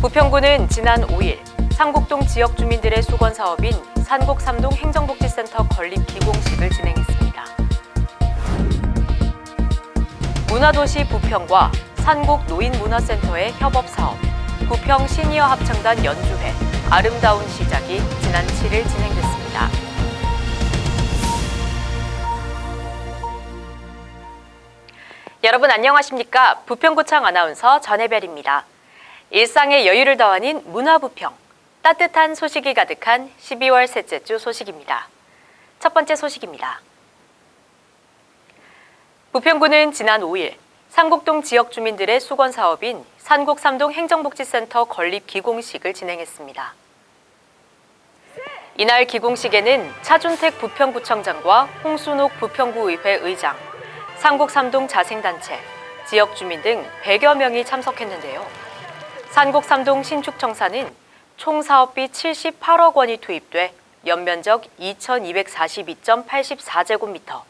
부평구는 지난 5일 상곡동 지역 주민들의 수건 사업인 산곡 삼동 행정복지센터 건립 기공식을 진행했습니다. 문화도시 부평과 산곡 노인문화센터의 협업 사업, 부평 시니어 합창단 연주회, 아름다운 시작이 지난 7일 진행됐습니다. 여러분 안녕하십니까? 부평구청 아나운서 전혜별입니다. 일상의 여유를 더하는 문화부평, 따뜻한 소식이 가득한 12월 셋째 주 소식입니다. 첫 번째 소식입니다. 부평구는 지난 5일 상곡동 지역 주민들의 수건 사업인 산곡 삼동 행정복지센터 건립 기공식을 진행했습니다. 이날 기공식에는 차준택 부평구청장과 홍순옥 부평구의회 의장, 상곡 삼동 자생단체, 지역 주민 등 100여 명이 참석했는데요. 산곡 삼동 신축청사는 총 사업비 78억 원이 투입돼 연면적 2,242.84제곱미터,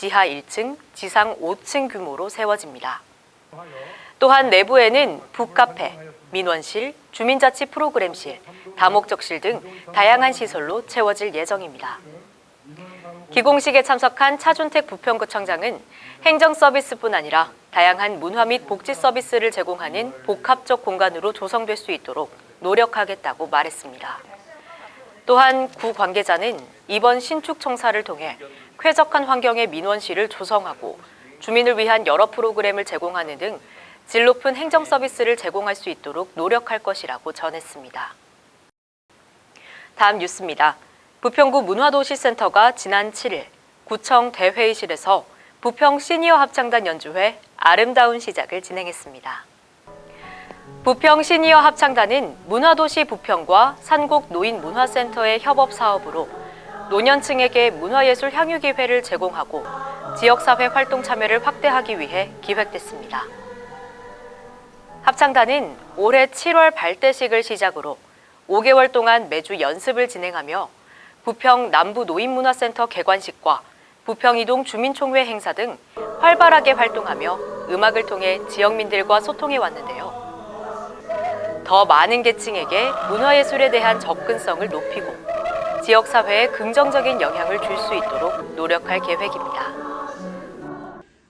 지하 1층, 지상 5층 규모로 세워집니다. 또한 내부에는 북카페, 민원실, 주민자치 프로그램실, 다목적실 등 다양한 시설로 채워질 예정입니다. 기공식에 참석한 차준택 부평구청장은 행정 서비스뿐 아니라 다양한 문화 및 복지 서비스를 제공하는 복합적 공간으로 조성될 수 있도록 노력하겠다고 말했습니다. 또한 구 관계자는 이번 신축 청사를 통해 쾌적한 환경의 민원실을 조성하고 주민을 위한 여러 프로그램을 제공하는 등 질 높은 행정 서비스를 제공할 수 있도록 노력할 것이라고 전했습니다. 다음 뉴스입니다. 부평구 문화도시센터가 지난 7일 구청 대회의실에서 부평 시니어 합창단 연주회 아름다운 시작을 진행했습니다. 부평 시니어 합창단은 문화도시 부평과 산곡 노인문화센터의 협업 사업으로 노년층에게 문화예술 향유 기회를 제공하고 지역사회 활동 참여를 확대하기 위해 기획됐습니다. 합창단은 올해 7월 발대식을 시작으로 5개월 동안 매주 연습을 진행하며 부평 남부 노인문화센터 개관식과 부평이동 주민총회 행사 등 활발하게 활동하며 음악을 통해 지역민들과 소통해 왔는데요. 더 많은 계층에게 문화예술에 대한 접근성을 높이고 지역사회에 긍정적인 영향을 줄 수 있도록 노력할 계획입니다.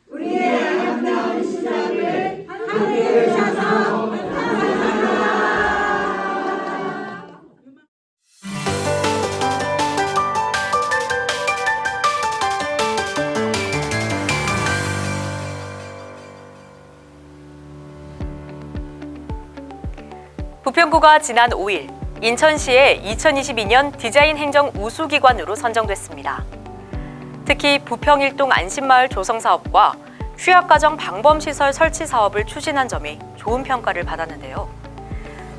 우리의 아름다운 시작을 함께 부평구가 지난 5일 인천시의 2022년 디자인 행정 우수기관으로 선정됐습니다. 특히 부평일동 안심마을 조성 사업과 취약가정 방범시설 설치 사업을 추진한 점이 좋은 평가를 받았는데요.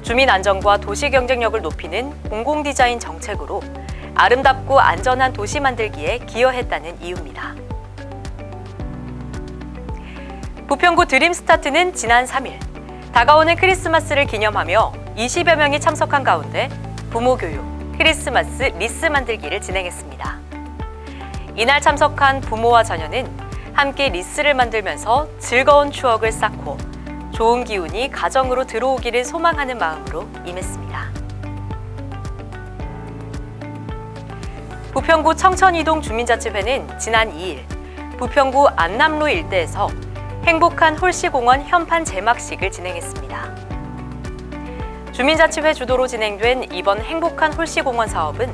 주민 안전과 도시 경쟁력을 높이는 공공 디자인 정책으로 아름답고 안전한 도시 만들기에 기여했다는 이유입니다. 부평구 드림스타트는 지난 3일 다가오는 크리스마스를 기념하며 20여 명이 참석한 가운데 부모 교육, 크리스마스 리스 만들기를 진행했습니다. 이날 참석한 부모와 자녀는 함께 리스를 만들면서 즐거운 추억을 쌓고 좋은 기운이 가정으로 들어오기를 소망하는 마음으로 임했습니다. 부평구 청천이동 주민자치회는 지난 2일 부평구 안남로 일대에서 행복한 홀씨공원 현판 제막식을 진행했습니다. 주민자치회 주도로 진행된 이번 행복한 홀씨공원 사업은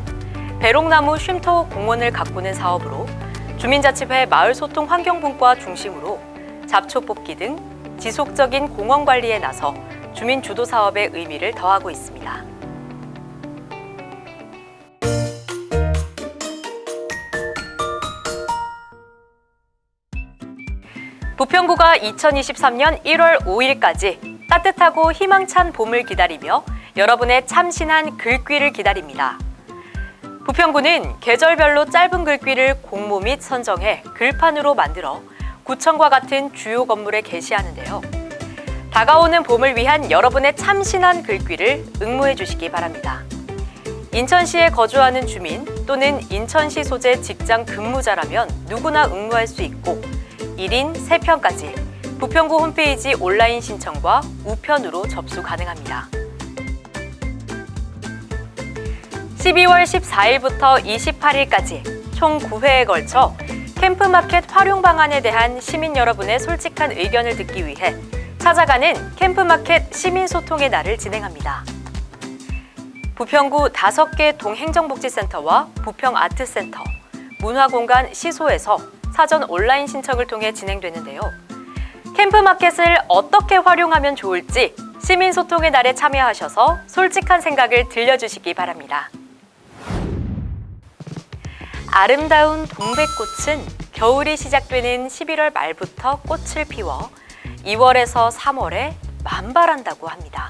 배롱나무 쉼터 공원을 가꾸는 사업으로 주민자치회 마을소통 환경분과 중심으로 잡초 뽑기 등 지속적인 공원 관리에 나서 주민 주도 사업의 의미를 더하고 있습니다. 부평구가 2023년 1월 5일까지 따뜻하고 희망찬 봄을 기다리며 여러분의 참신한 글귀를 기다립니다. 부평구는 계절별로 짧은 글귀를 공모 및 선정해 글판으로 만들어 구청과 같은 주요 건물에 게시하는데요. 다가오는 봄을 위한 여러분의 참신한 글귀를 응모해 주시기 바랍니다. 인천시에 거주하는 주민 또는 인천시 소재 직장 근무자라면 누구나 응모할 수 있고 1인 3편까지 부평구 홈페이지 온라인 신청과 우편으로 접수 가능합니다. 12월 14일부터 28일까지 총 9회에 걸쳐 캠프마켓 활용 방안에 대한 시민 여러분의 솔직한 의견을 듣기 위해 찾아가는 캠프마켓 시민소통의 날을 진행합니다. 부평구 5개 동행정복지센터와 부평아트센터, 문화공간 시소에서 사전 온라인 신청을 통해 진행되는데요. 캠프마켓을 어떻게 활용하면 좋을지 시민소통의 날에 참여하셔서 솔직한 생각을 들려주시기 바랍니다. 아름다운 동백꽃은 겨울이 시작되는 11월 말부터 꽃을 피워 2월에서 3월에 만발한다고 합니다.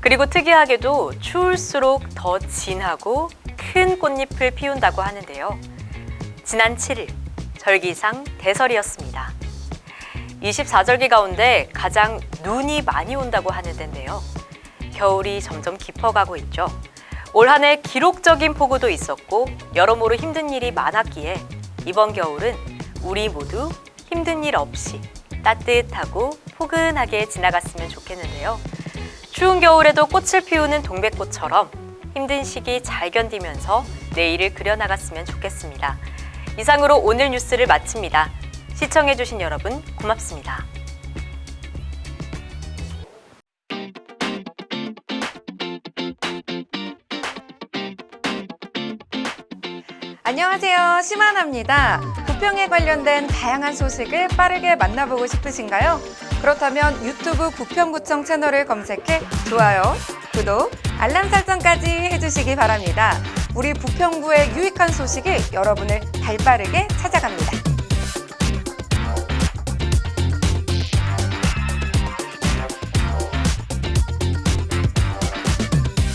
그리고 특이하게도 추울수록 더 진하고 큰 꽃잎을 피운다고 하는데요. 지난 7일 절기상 대설이었습니다. 24절기 가운데 가장 눈이 많이 온다고 하는데요. 겨울이 점점 깊어가고 있죠. 올 한 해 기록적인 폭우도 있었고 여러모로 힘든 일이 많았기에 이번 겨울은 우리 모두 힘든 일 없이 따뜻하고 포근하게 지나갔으면 좋겠는데요. 추운 겨울에도 꽃을 피우는 동백꽃처럼 힘든 시기 잘 견디면서 내일을 그려나갔으면 좋겠습니다. 이상으로 오늘 뉴스를 마칩니다. 시청해주신 여러분 고맙습니다. 안녕하세요. 심하나입니다. 부평에 관련된 다양한 소식을 빠르게 만나보고 싶으신가요? 그렇다면 유튜브 부평구청 채널을 검색해 좋아요, 구독, 알람 설정까지 해주시기 바랍니다. 우리 부평구의 유익한 소식이 여러분을 발빠르게 찾아갑니다.